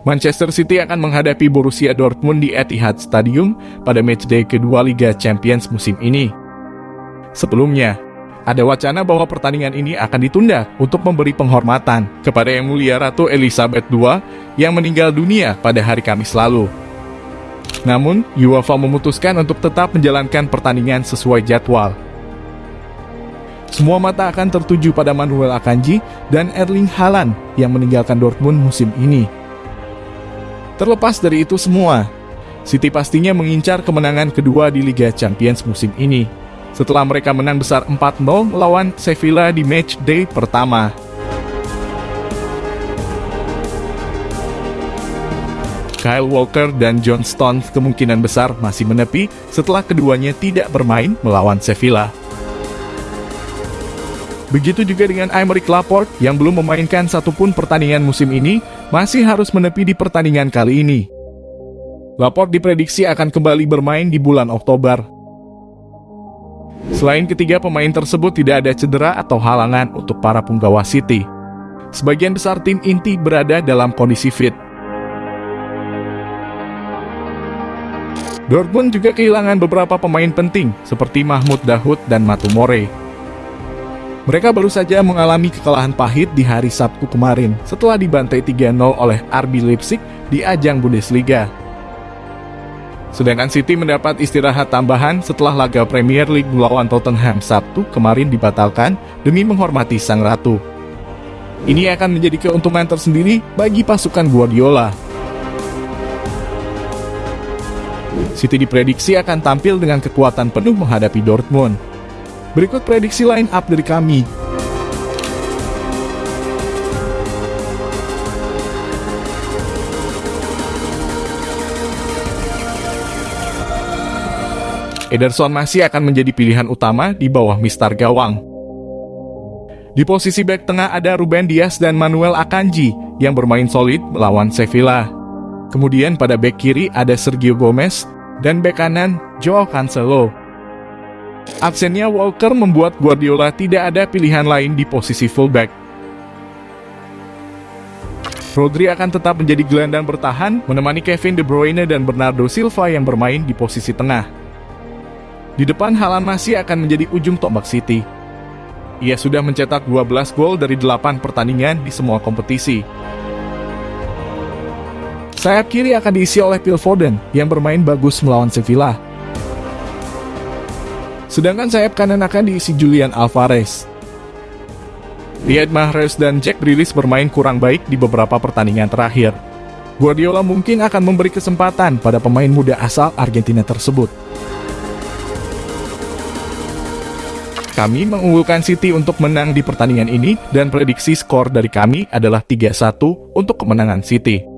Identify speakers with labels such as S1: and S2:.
S1: Manchester City akan menghadapi Borussia Dortmund di Etihad Stadium pada matchday kedua Liga Champions musim ini. Sebelumnya, ada wacana bahwa pertandingan ini akan ditunda untuk memberi penghormatan kepada Yang Mulia Ratu Elizabeth II yang meninggal dunia pada hari Kamis lalu. Namun, UEFA memutuskan untuk tetap menjalankan pertandingan sesuai jadwal. Semua mata akan tertuju pada Manuel Akanji dan Erling Haaland yang meninggalkan Dortmund musim ini. Terlepas dari itu semua, City pastinya mengincar kemenangan kedua di Liga Champions musim ini. Setelah mereka menang besar 4-0 melawan Sevilla di match day pertama. Kyle Walker dan John Stones kemungkinan besar masih menepi setelah keduanya tidak bermain melawan Sevilla. Begitu juga dengan Aymeric Laporte yang belum memainkan satupun pertandingan musim ini masih harus menepi di pertandingan kali ini. Laporte diprediksi akan kembali bermain di bulan Oktober. Selain ketiga pemain tersebut tidak ada cedera atau halangan untuk para punggawa City. Sebagian besar tim inti berada dalam kondisi fit. Dortmund juga kehilangan beberapa pemain penting seperti Mahmud Dahoud dan Matumore. Mereka baru saja mengalami kekalahan pahit di hari Sabtu kemarin setelah dibantai 3-0 oleh RB Leipzig di ajang Bundesliga. Sedangkan City mendapat istirahat tambahan setelah laga Premier League melawan Tottenham Sabtu kemarin dibatalkan demi menghormati sang ratu. Ini akan menjadi keuntungan tersendiri bagi pasukan Guardiola. City diprediksi akan tampil dengan kekuatan penuh menghadapi Dortmund. Berikut prediksi line up dari kami. Ederson masih akan menjadi pilihan utama di bawah Mister Gawang. Di posisi back tengah ada Ruben Dias dan Manuel Akanji yang bermain solid melawan Sevilla. Kemudian pada back kiri ada Sergio Gomez dan back kanan Joao Cancelo. Absennya Walker membuat Guardiola tidak ada pilihan lain di posisi fullback. Rodri akan tetap menjadi gelandang bertahan, menemani Kevin De Bruyne dan Bernardo Silva yang bermain di posisi tengah. Di depan Haaland masih akan menjadi ujung tombak City. Ia sudah mencetak 12 gol dari 8 pertandingan di semua kompetisi. Sayap kiri akan diisi oleh Phil Foden yang bermain bagus melawan Sevilla. Sedangkan sayap kanan akan diisi Julian Alvarez. Riyad Mahrez dan Jack Grealish bermain kurang baik di beberapa pertandingan terakhir. Guardiola mungkin akan memberi kesempatan pada pemain muda asal Argentina tersebut. Kami mengunggulkan City untuk menang di pertandingan ini dan prediksi skor dari kami adalah 3-1 untuk kemenangan City.